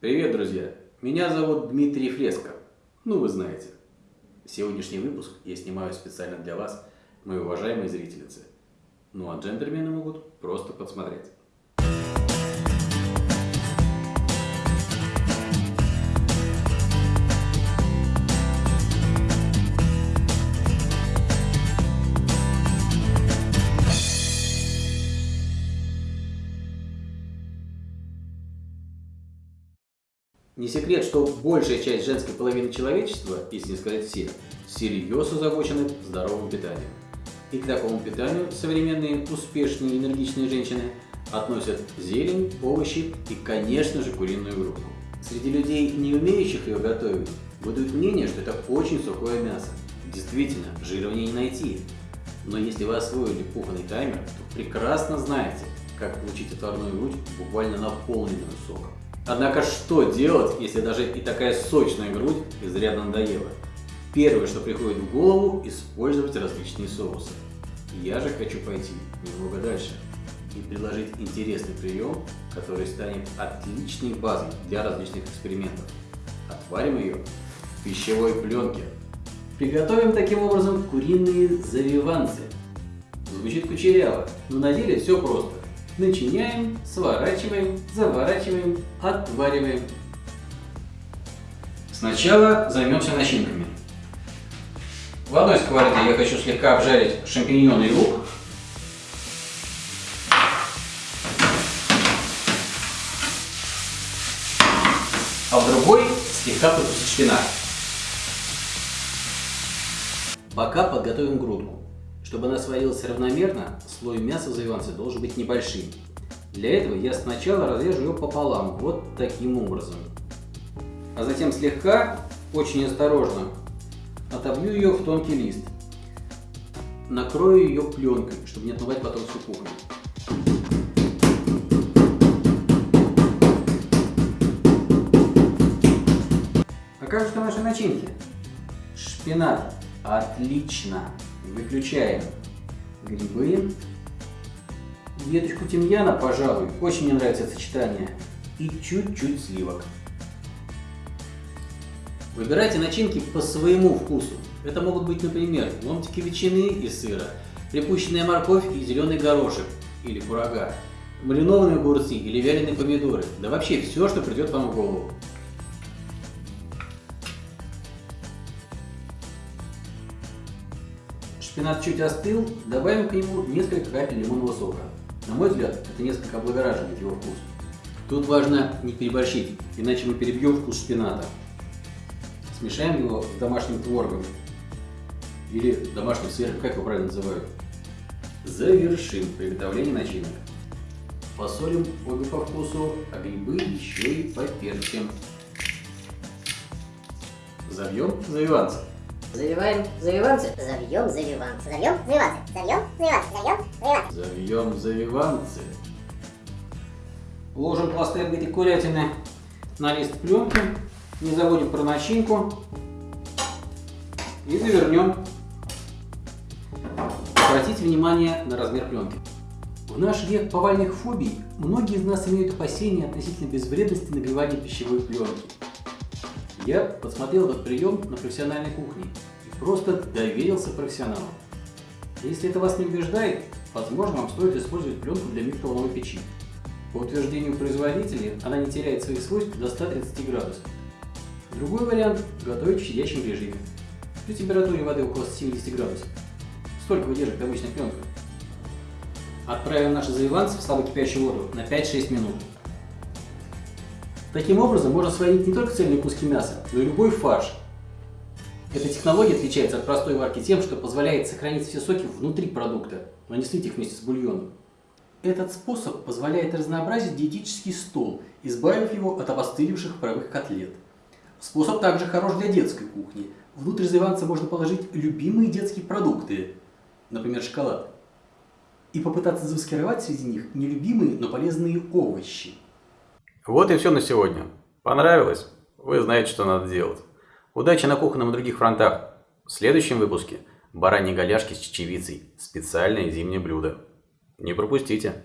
Привет, друзья! Меня зовут Дмитрий Фреско. Ну, вы знаете. Сегодняшний выпуск я снимаю специально для вас, мои уважаемые зрительницы. Ну, а джентльмены могут просто подсмотреть. Не секрет, что большая часть женской половины человечества, если не сказать все, всерьез озабочены здоровым питанием. И к такому питанию современные успешные энергичные женщины относят зелень, овощи и, конечно же, куриную грудку. Среди людей, не умеющих ее готовить, бытует мнение, что это очень сухое мясо. Действительно, жира в ней не найти. Но если вы освоили кухонный таймер, то прекрасно знаете, как получить отварную грудь буквально наполненную соком. Однако что делать, если даже и такая сочная грудь изрядно надоела? Первое, что приходит в голову, использовать различные соусы. Я же хочу пойти немного дальше и предложить интересный прием, который станет отличной базой для различных экспериментов. Отварим ее в пищевой пленке. Приготовим таким образом куриные завиванцы. Звучит кучеряво, но на деле все просто начиняем, сворачиваем, заворачиваем, отвариваем. Сначала займемся начинками. В одной сковороде я хочу слегка обжарить шампиньоны и лук. А в другой слегка потусить шпинат. Пока подготовим грудку. Чтобы она сварилась равномерно, слой мяса в завиванце должен быть небольшим. Для этого я сначала разрежу ее пополам, вот таким образом. А затем слегка, очень осторожно, отобью ее в тонкий лист. Накрою ее пленкой, чтобы не отмывать потом всю кухню. А как же наши начинки? Шпинат. Отлично. Выключаем грибы. Веточку тимьяна, пожалуй, очень мне нравится сочетание. И чуть-чуть сливок. Выбирайте начинки по своему вкусу. Это могут быть, например, ломтики ветчины и сыра, припущенная морковь и зеленый горошек или курага, маринованные огурцы или вяленые помидоры, да вообще все, что придет вам в голову. Шпинат чуть остыл, добавим к нему несколько капель лимонного сока. На мой взгляд, это несколько облагораживает его вкус. Тут важно не переборщить, иначе мы перебьем вкус шпината. Смешаем его с домашним творогом или домашним сверху, как его правильно называют. Завершим приготовление начинок. Посолим обе по вкусу, а грибы еще и поперчим. Забьем завиванцы. Завиваем завиванцы. Завьем завиванцы. Завьем завиванцы. Завьем завиванцы. Завьем завиванцы. Завьем завиванцы. Ложим пласты этой курятины на лист пленки. Не забудем про начинку. И завернем. Обратите внимание на размер пленки. В наш век повальных фобий многие из нас имеют опасения относительно безвредности нагревания пищевой пленки. Я подсмотрел этот прием на профессиональной кухне и просто доверился профессионалам. Если это вас не убеждает, возможно, вам стоит использовать пленку для микроволновой печи. По утверждению производителя, она не теряет своих свойств до 130 градусов. Другой вариант – готовить в щадящем режиме. При температуре воды около 70 градусов. Сколько выдержит обычная пленка? Отправим наши завиванцы в слабокипящую воду на 5-6 минут. Таким образом, можно сварить не только цельные куски мяса, но и любой фарш. Эта технология отличается от простой варки тем, что позволяет сохранить все соки внутри продукта, но не слить их вместе с бульоном. Этот способ позволяет разнообразить диетический стол, избавив его от обостыливших паровых котлет. Способ также хорош для детской кухни. Внутрь завиванца можно положить любимые детские продукты, например, шоколад, и попытаться замаскировать среди них нелюбимые, но полезные овощи. Вот и все на сегодня. Понравилось? Вы знаете, что надо делать. Удачи на кухонном и других фронтах. В следующем выпуске бараньи голяшки с чечевицей. Специальное зимнее блюдо. Не пропустите.